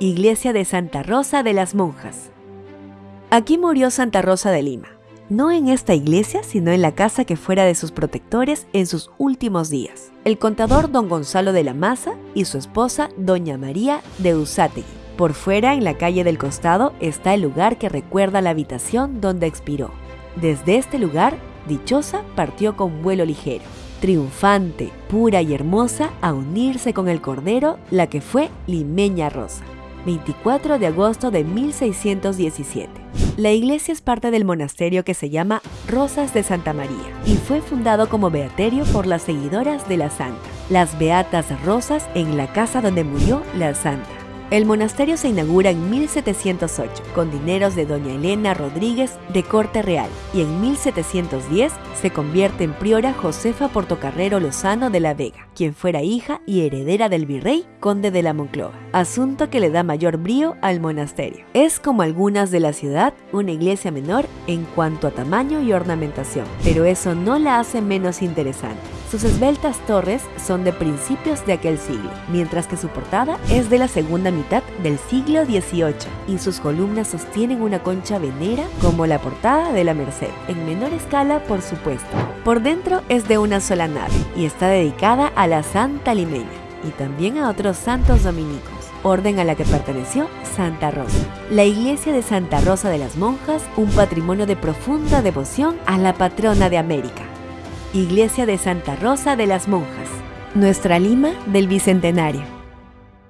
Iglesia de Santa Rosa de las Monjas. Aquí murió Santa Rosa de Lima, no en esta iglesia, sino en la casa que fuera de sus protectores en sus últimos días, el contador don Gonzalo de la Maza y su esposa doña María de Usátegui. Por fuera, en la calle del costado, está el lugar que recuerda la habitación donde expiró. Desde este lugar, Dichosa partió con vuelo ligero, triunfante, pura y hermosa, a unirse con el Cordero, la que fue Limeña Rosa. 24 de agosto de 1617. La iglesia es parte del monasterio que se llama Rosas de Santa María y fue fundado como beaterio por las seguidoras de la santa, las Beatas Rosas en la casa donde murió la santa. El monasterio se inaugura en 1708 con dineros de doña Elena Rodríguez de corte real y en 1710 se convierte en priora Josefa Portocarrero Lozano de la Vega, quien fuera hija y heredera del virrey conde de la Moncloa, asunto que le da mayor brío al monasterio. Es como algunas de la ciudad, una iglesia menor en cuanto a tamaño y ornamentación, pero eso no la hace menos interesante. Sus esbeltas torres son de principios de aquel siglo, mientras que su portada es de la segunda mitad del siglo XVIII y sus columnas sostienen una concha venera como la portada de la Merced, en menor escala por supuesto. Por dentro es de una sola nave y está dedicada a la Santa Limeña y también a otros santos dominicos orden a la que perteneció Santa Rosa. La iglesia de Santa Rosa de las Monjas, un patrimonio de profunda devoción a la patrona de América. Iglesia de Santa Rosa de las Monjas, nuestra Lima del Bicentenario.